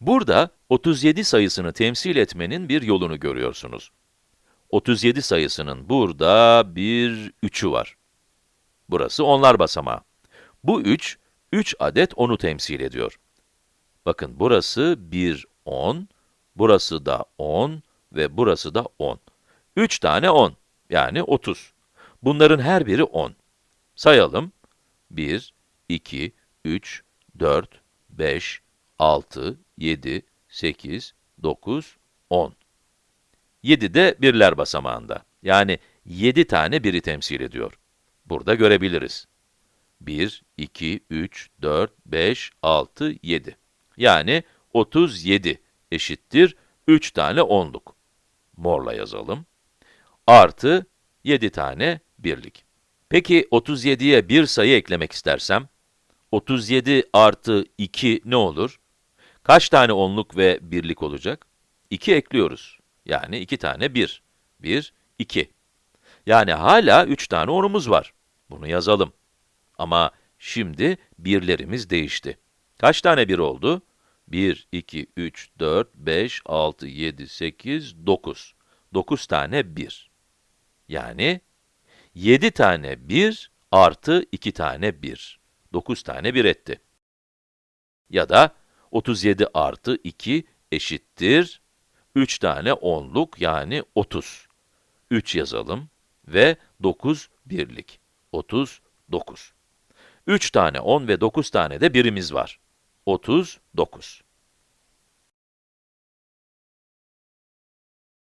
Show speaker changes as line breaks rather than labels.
Burada 37 sayısını temsil etmenin bir yolunu görüyorsunuz. 37 sayısının burada bir 3'ü var. Burası onlar basamağı. Bu 3, 3 adet 10'u temsil ediyor. Bakın burası bir 10, burası da 10 ve burası da 10. 3 tane 10, yani 30. Bunların her biri 10. Sayalım. 1, 2, 3, 4, 5, 6, 7, 8, 9, 10. 7 de birler basamağında. Yani 7 tane biri temsil ediyor. Burada görebiliriz. 1, 2, 3, 4, 5, 6, 7. Yani 37 eşittir 3 tane onluk. Morla yazalım. Artı 7 tane birlik. Peki 37'ye bir sayı eklemek istersem, 37 artı 2 ne olur? Kaç tane onluk ve birlik olacak? 2 ekliyoruz. Yani 2 tane 1. 1, 2. Yani hala 3 tane onumuz var. Bunu yazalım. Ama şimdi birlerimiz değişti. Kaç tane bir oldu? 1, 2, 3, 4, 5, 6, 7, 8, 9. 9 tane 1. Yani 7 tane 1 artı 2 tane 1. 9 tane 1 etti. Ya da 37 artı 2 eşittir 3 tane 10'luk yani 30. 3 yazalım ve 9 birlik. 39. 3 tane 10 ve 9 tane de birimiz var. 39.